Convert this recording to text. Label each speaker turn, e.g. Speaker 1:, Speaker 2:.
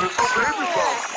Speaker 1: It's a baby bump.